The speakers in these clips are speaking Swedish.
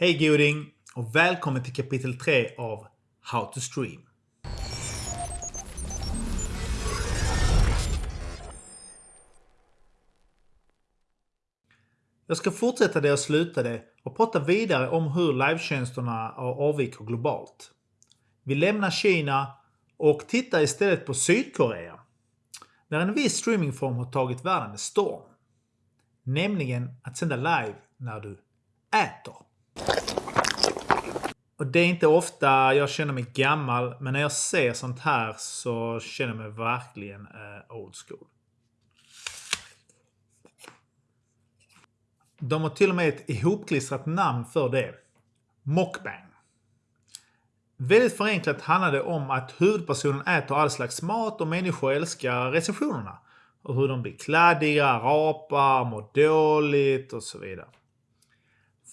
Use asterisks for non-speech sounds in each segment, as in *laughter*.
Hej goding och välkommen till kapitel 3 av How to Stream. Jag ska fortsätta där jag slutade och prata vidare om hur livetjänsterna avviker globalt. Vi lämnar Kina och tittar istället på Sydkorea. Där en viss streamingform har tagit världen med storm. Nämligen att sända live när du äter. Och det är inte ofta jag känner mig gammal, men när jag ser sånt här så känner jag mig verkligen eh, old school. De har till och med ett ihopklistrat namn för det. Mockbang. Väldigt förenklat handlar det om att huvudpersonen äter all slags mat och människor älskar recensionerna. Och hur de blir kladdiga, rapar, mår dåligt och så vidare.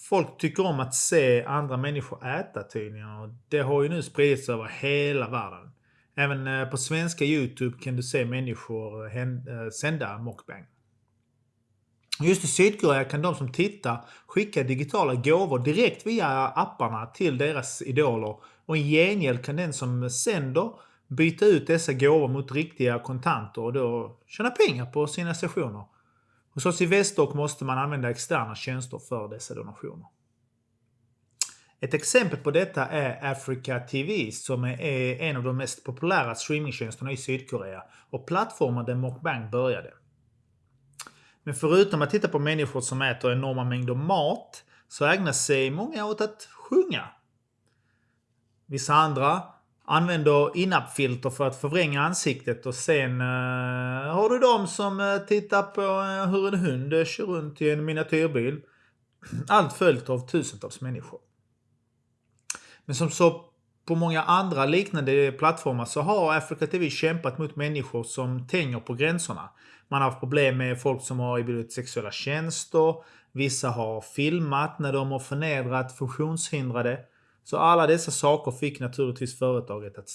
Folk tycker om att se andra människor äta tydligen och det har ju nu spridits över hela världen. Även eh, på svenska Youtube kan du se människor eh, eh, sända mukbang. Just i Sydkorea kan de som tittar skicka digitala gåvor direkt via apparna till deras idoler och i gengäld kan den som sänder byta ut dessa gåvor mot riktiga kontanter och då tjäna pengar på sina sessioner. Hos oss i Västdock måste man använda externa tjänster för dessa donationer. Ett exempel på detta är Africa TV som är en av de mest populära streamingtjänsterna i Sydkorea och plattformen där Mokbang började. Men förutom att titta på människor som äter enorma mängder mat så ägnar sig många åt att sjunga. Vissa andra använder in-up filter för att förvränga ansiktet och sen uh, har du de som uh, tittar på uh, hur en hund kör runt i en miniatyrbil. *clears throat* Allt följt av tusentals människor. Men som så på många andra liknande plattformar så har Africa TV kämpat mot människor som tänjer på gränserna. Man har haft problem med folk som har erbjudit sexuella tjänster. Vissa har filmat när de har förnedrat funktionshindrade. Så alla dessa saker fick naturligtvis företaget att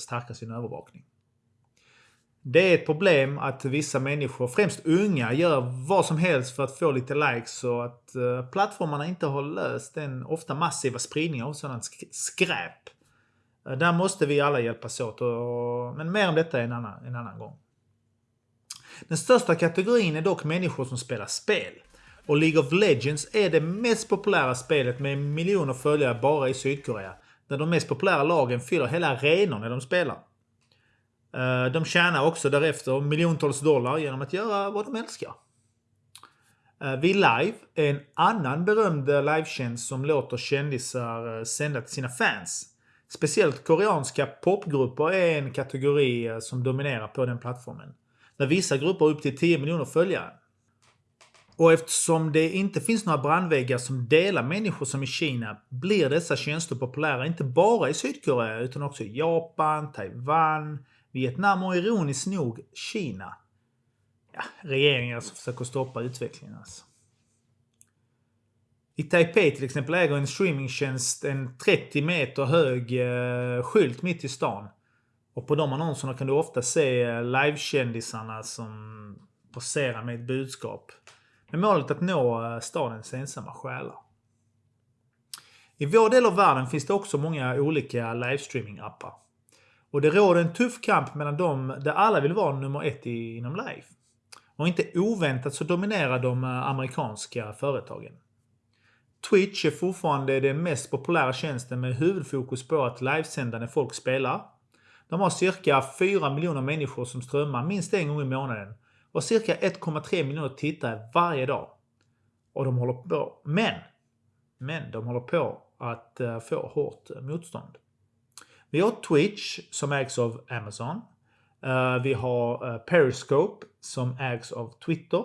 stärka sin övervakning. Det är ett problem att vissa människor, främst unga, gör vad som helst för att få lite likes och att eh, plattformarna inte har löst den ofta massiva spridningen av sådant skräp. Eh, där måste vi alla hjälpas åt, men mer om detta en annan, en annan gång. Den största kategorin är dock människor som spelar spel. Och League of Legends är det mest populära spelet med miljoner följare bara i Sydkorea. Där de mest populära lagen fyller hela arenor när de spelar. Eh, de tjänar också därefter miljontals dollar genom att göra vad de älskar. Eh, Vi Live är en annan berömd livetjänst som låter kändisar eh, sända till sina fans. Speciellt koreanska popgrupper är en kategori som dominerar på den plattformen. Där vissa grupper har upp till 10 miljoner följare. Och eftersom det inte finns några brandväggar som delar människor som i Kina blir dessa tjänster populära inte bara i Sydkorea utan också i Japan, Taiwan, Vietnam och ironiskt nog Kina. Ja, regeringar som försöker stoppa utvecklingen alltså. I Taipei till exempel äger en streamingtjänst en 30 meter hög eh, skylt mitt i stan. Och på de annonserna kan du ofta se eh, livekändisarna som poserar med ett budskap. Med målet att nå eh, stadens ensamma själar. I vår del av världen finns det också många olika livestreaming-appar. Och det råder en tuff kamp mellan dem där alla vill vara nummer ett inom live. Och inte oväntat så dominerar de eh, amerikanska företagen. Twitch är fortfarande den mest populära tjänsten med huvudfokus på att livesända när folk spelar. De har cirka 4 miljoner människor som strömmar minst en gång i månaden och cirka 1,3 miljoner tittare varje dag. Och de håller på, men, men de håller på att eh, få hårt motstånd. Vi har Twitch som ägs av Amazon. Eh, vi har eh, Periscope som ägs av Twitter.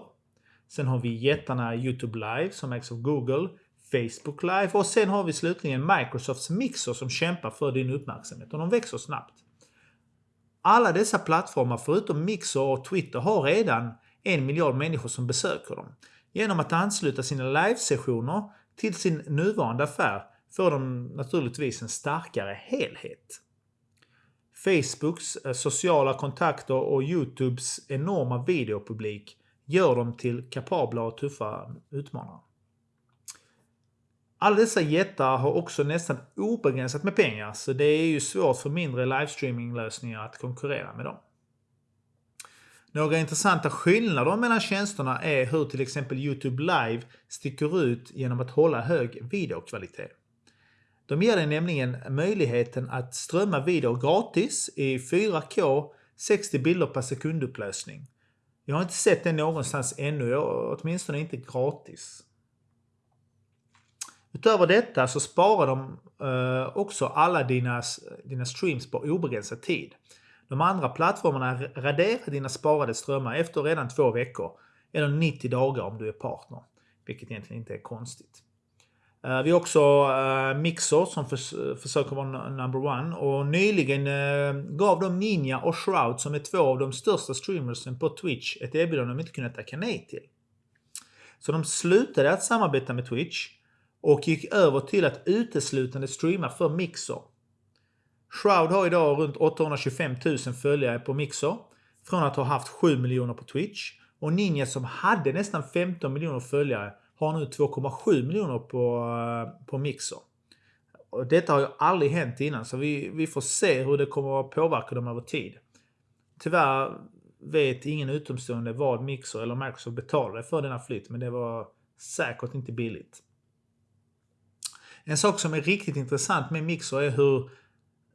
Sen har vi jättarna YouTube Live som ägs av Google, Facebook Live och sen har vi slutligen Microsofts Mixer som kämpar för din uppmärksamhet och de växer snabbt. Alla dessa plattformar förutom Mixer och Twitter har redan en miljard människor som besöker dem. Genom att ansluta sina livesessioner till sin nuvarande affär får de naturligtvis en starkare helhet. Facebooks eh, sociala kontakter och Youtubes enorma videopublik gör dem till kapabla och tuffa utmanare. Alla dessa jättar har också nästan obegränsat med pengar så det är ju svårt för mindre livestreaminglösningar att konkurrera med dem. Några intressanta skillnader mellan tjänsterna är hur till exempel Youtube Live sticker ut genom att hålla hög videokvalitet. De ger dig nämligen möjligheten att strömma video gratis i 4K 60 bilder per sekundupplösning. Jag har inte sett det någonstans ännu, åtminstone inte gratis. Utöver detta så sparar de eh, också alla dina, dina streams på obegränsad tid. De andra plattformarna raderar dina sparade strömmar efter redan två veckor eller 90 dagar om du är partner. Vilket egentligen inte är konstigt. Eh, vi har också uh, Mixer som förs försöker vara number one och nyligen eh, gav de Ninja och Shroud som är två av de största streamersen på Twitch ett erbjudande de inte kunde tacka nej till. Så de slutade att samarbeta med Twitch och gick över till att uteslutande streama för Mixer. Shroud har idag runt 825 000 följare på Mixer från att ha haft 7 miljoner på Twitch och Ninja som hade nästan 15 miljoner följare har nu 2,7 miljoner på, eh, på Mixer. Och detta har ju aldrig hänt innan så vi, vi får se hur det kommer att påverka dem över tid. Tyvärr vet ingen utomstående vad Mixer eller Microsoft betalade för denna flytt men det var säkert inte billigt. En sak som är riktigt intressant med Mixer är hur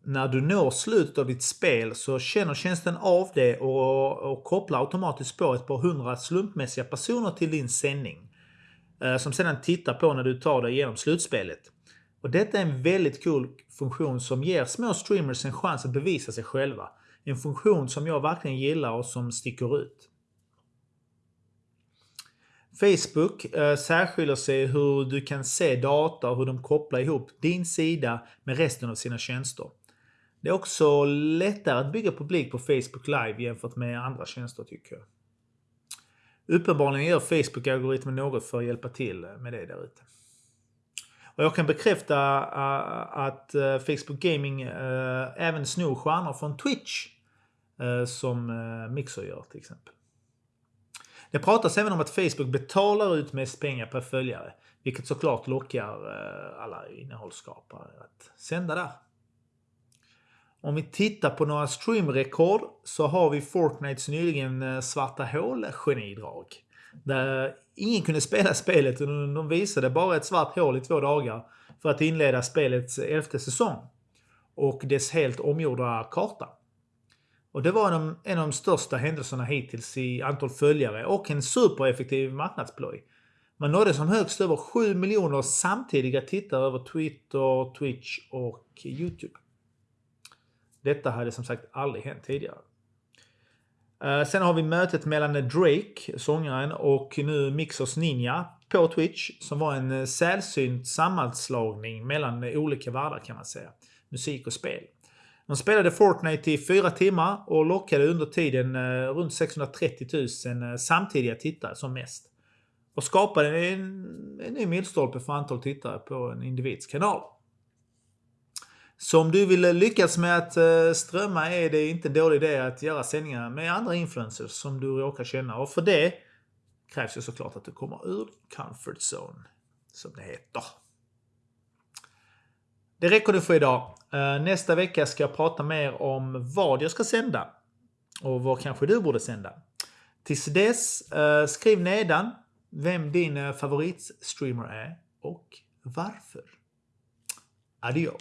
när du når slutet av ditt spel så känner tjänsten av det och, och kopplar automatiskt på ett par hundra slumpmässiga personer till din sändning. Eh, som sedan tittar på när du tar dig igenom slutspelet. Och detta är en väldigt cool funktion som ger små streamers en chans att bevisa sig själva. En funktion som jag verkligen gillar och som sticker ut. Facebook eh, särskiljer sig hur du kan se data och hur de kopplar ihop din sida med resten av sina tjänster. Det är också lättare att bygga publik på Facebook Live jämfört med andra tjänster tycker jag. Uppenbarligen gör Facebook-algoritmen något för att hjälpa till med det där ute. Och jag kan bekräfta eh, att eh, Facebook Gaming eh, även snor stjärnor från Twitch. som Mixer gör till exempel. Det pratas även om att Facebook betalar ut mest pengar per följare. Vilket såklart lockar eh, alla innehållsskapare att sända där. Om vi tittar på några streamrekord så har vi Fortnites nyligen eh, svarta hål-genidrag. Där ingen kunde spela spelet och de visade bara ett svart hål i två dagar för att inleda spelets elfte säsong. Och dess helt omgjorda karta. Och det var en, en av de största händelserna hittills i antal följare och en supereffektiv marknadsploj. Man nådde som högst över 7 miljoner samtidiga tittare över Twitter, Twitch och Youtube. Detta hade som sagt aldrig hänt tidigare. Eh, sen har vi mötet mellan Drake, sångaren, och nu Mixers Ninja på Twitch. Som var en eh, sällsynt sammanslagning mellan olika världar kan man säga. Musik och spel. De spelade Fortnite i fyra timmar och lockade under tiden eh, runt 630 000 eh, samtidiga tittare som mest. Och skapade en, en ny milstolpe för antal tittare på en individs kanal. Så om du vill lyckas med att eh, strömma är det inte en dålig idé att göra sändningar med andra influencers som du råkar känna. Och för det krävs ju såklart att du kommer ur comfort zone, som det heter. Det räcker nu för idag. Eh, nästa vecka ska jag prata mer om vad jag ska sända. Och vad kanske du borde sända. Tills dess, eh, skriv nedan vem din eh, favoritstreamer är och varför. Adio!